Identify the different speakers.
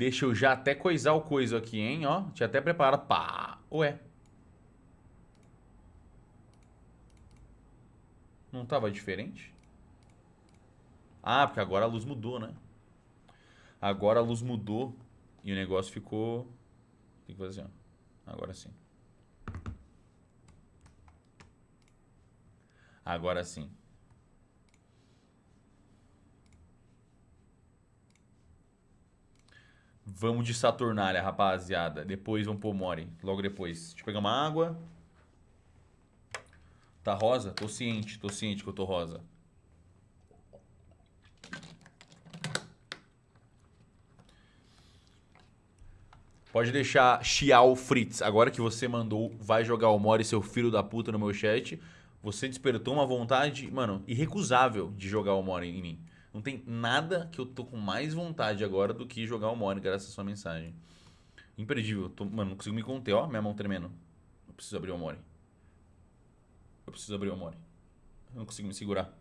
Speaker 1: Deixa eu já até coisar o coisa aqui, hein? Ó, tinha até preparado. Pá! Ué. Não tava diferente? Ah, porque agora a luz mudou, né? Agora a luz mudou e o negócio ficou... Tem que fazer assim, ó. Agora sim. Agora sim. Vamos de Saturnália, rapaziada. Depois vamos pro Mori. Logo depois. Deixa eu pegar uma água. Tá rosa? Tô ciente, tô ciente que eu tô rosa. Pode deixar Xiao Fritz. Agora que você mandou, vai jogar o Mori, seu filho da puta, no meu chat. Você despertou uma vontade, mano, irrecusável de jogar o Mori em mim. Não tem nada que eu tô com mais vontade agora do que jogar o Mori, graças à sua mensagem. Imperdível. Tô, mano, não consigo me conter, ó. Minha mão tremendo. Eu preciso abrir o Mori. Eu preciso abrir o Mori. Eu não consigo me segurar.